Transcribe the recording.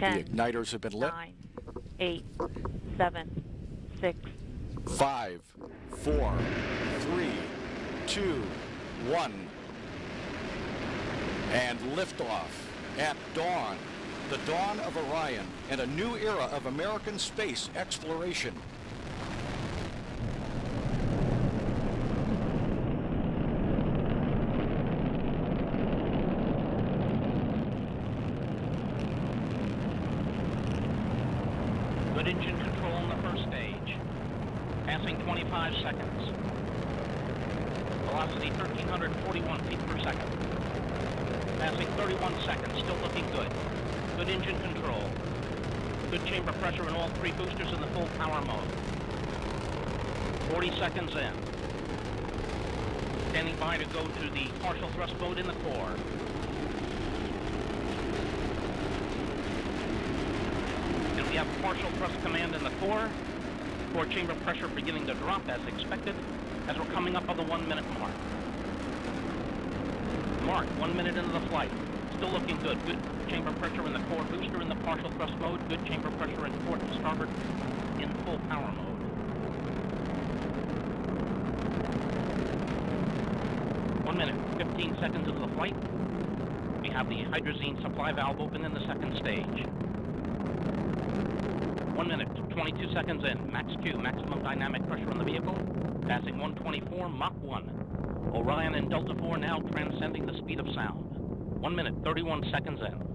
10, the igniters have been lit. 9, 8, 7, 6, Five, four, three, two, one. And liftoff at dawn. The dawn of Orion and a new era of American space exploration. Good engine control in the first stage. Passing 25 seconds. Velocity 1,341 feet per second. Passing 31 seconds, still looking good. Good engine control. Good chamber pressure in all three boosters in the full power mode. 40 seconds in. Standing by to go to the partial thrust mode in the core. And we have partial thrust command in the core. Core chamber pressure beginning to drop as expected as we're coming up on the one minute mark. Mark, one minute into the flight. Still looking good. Good chamber pressure in the core booster in the partial thrust mode. Good chamber pressure in port and starboard in full power mode. One minute, 15 seconds into the flight. We have the hydrazine supply valve open in the second stage. One minute, 22 seconds in. Max Q, maximum dynamic pressure on the vehicle. Passing 124, Mach 1. Orion and Delta 4 now transcending the speed of sound. One minute, 31 seconds in.